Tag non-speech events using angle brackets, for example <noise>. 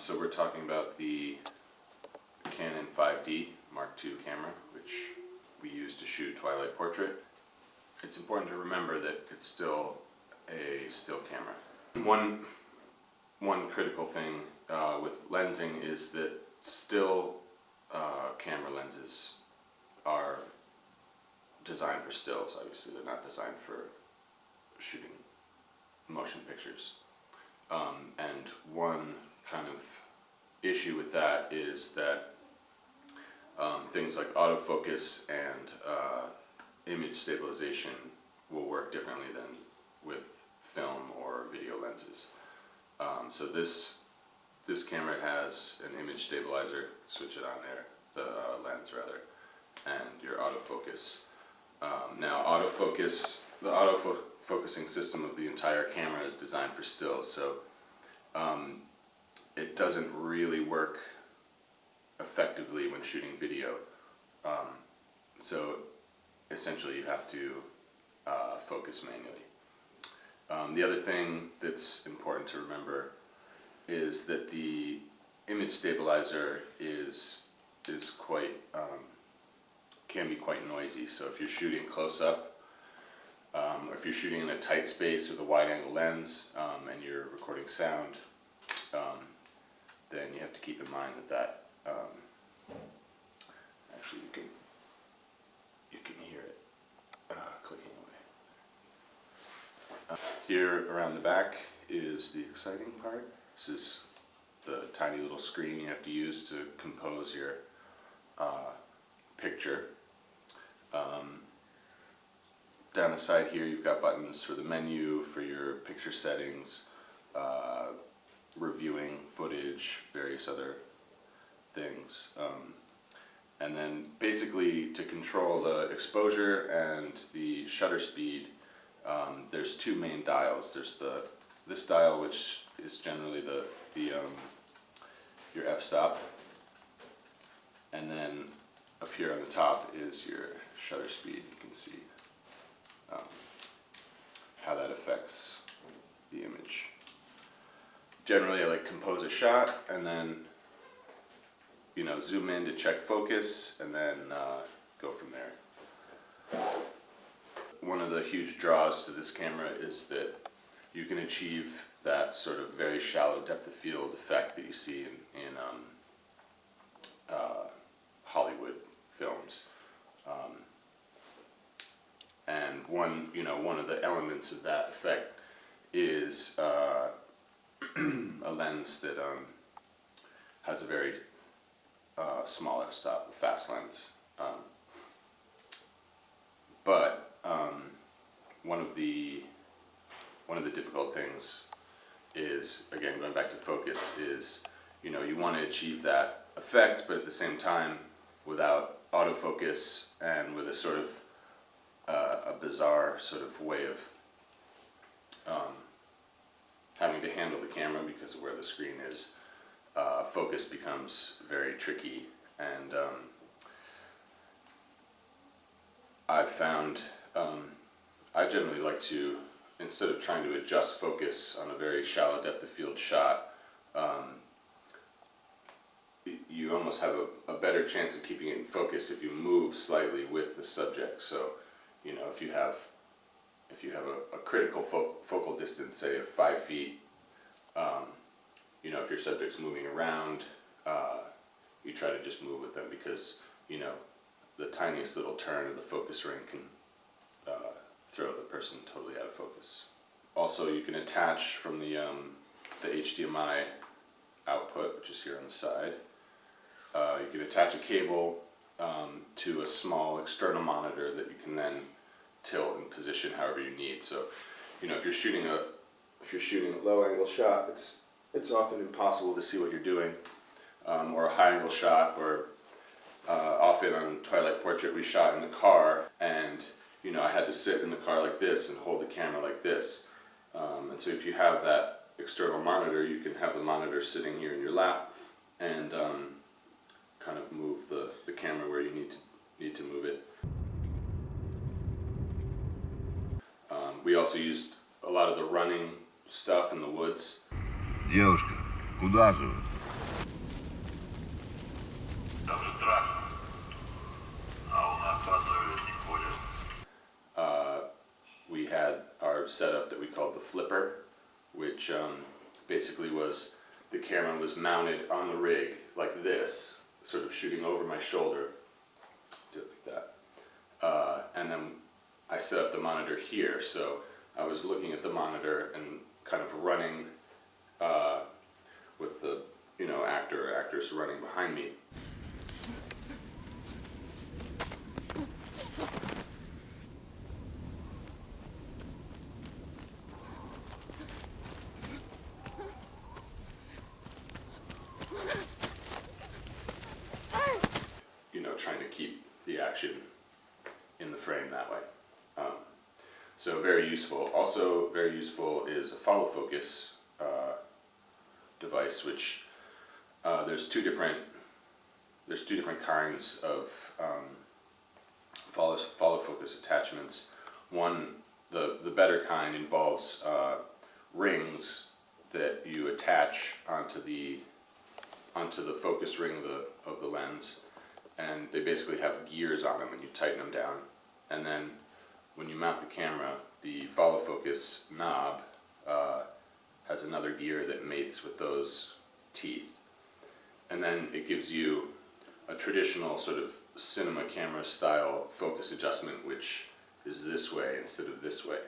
so we're talking about the Canon 5D Mark II camera, which we use to shoot twilight portrait. It's important to remember that it's still a still camera. One, one critical thing uh, with lensing is that still uh, camera lenses are designed for stills, obviously. They're not designed for shooting motion pictures. Um, and one kind of issue with that is that um, things like autofocus and uh, image stabilization will work differently than with film or video lenses. Um, so this this camera has an image stabilizer, switch it on there, the uh, lens rather, and your autofocus. Um, now autofocus, the autofocusing system of the entire camera is designed for stills, so um, it doesn't really work effectively when shooting video. Um, so essentially you have to uh, focus manually. Um, the other thing that's important to remember is that the image stabilizer is is quite um, can be quite noisy. So if you're shooting close up, um, or if you're shooting in a tight space with a wide angle lens um, and you're recording sound, um, then you have to keep in mind that that um, actually you can you can hear it uh, clicking away. Uh, here around the back is the exciting part. This is the tiny little screen you have to use to compose your uh, picture. Um, down the side here you've got buttons for the menu, for your picture settings, uh, reviewing footage, various other things. Um, and then basically to control the exposure and the shutter speed, um, there's two main dials. There's the this dial, which is generally the, the um, your f-stop, and then up here on the top is your shutter speed. You can see um, how that affects the image. Generally, I like compose a shot and then you know zoom in to check focus and then uh, go from there. One of the huge draws to this camera is that you can achieve that sort of very shallow depth of field effect that you see in, in um, uh, Hollywood films. Um, and one, you know, one of the elements of that effect is uh, <clears throat> a lens that um, has a very uh, small f-stop, fast lens. Um, but um, one of the one of the difficult things is again going back to focus is you know you want to achieve that effect, but at the same time without autofocus and with a sort of uh, a bizarre sort of way of um, having to handle the camera because of where the screen is, uh, focus becomes very tricky and um, I've found um, I generally like to instead of trying to adjust focus on a very shallow depth of field shot um, you almost have a, a, better chance of keeping it in focus if you move slightly with the subject. So, you know, if you have if you have a, a critical fo focal distance, say of five feet, um, you know, if your subject's moving around, uh, you try to just move with them because, you know, the tiniest little turn of the focus ring can uh, throw the person totally out of focus. Also, you can attach from the, um, the HDMI output, which is here on the side, uh, you can attach a cable um, to a small external monitor that you can then tilt and position however you need. So, you know, if you're shooting a if you're shooting a low angle shot, it's it's often impossible to see what you're doing, um, or a high angle shot, or uh, often on Twilight Portrait we shot in the car, and you know I had to sit in the car like this and hold the camera like this. Um, and so if you have that external monitor, you can have the monitor sitting here in your lap, and um, kind of move the, the camera where you need to, need to move it. Um, we also used a lot of the running stuff in the woods. Девушка, Куда же? Там же трак. А у нас подновят не ходят. we had our setup that we called the flipper, which um, basically was the camera was mounted on the rig like this, sort of shooting over my shoulder, do it like that. Uh, and then I set up the monitor here, so I was looking at the monitor and kind of running uh, with the you know actor or actress running behind me. you know, trying to keep the action in the frame that way. So very useful. Also very useful is a follow focus uh, device, which uh, there's two different there's two different kinds of um, follow follow focus attachments. One, the the better kind involves uh, rings that you attach onto the onto the focus ring of the of the lens, and they basically have gears on them, and you tighten them down. And then when you mount the camera, the follow focus knob uh, has another gear that mates with those teeth, and then it gives you a traditional sort of cinema camera style focus adjustment, which is this way instead of this way.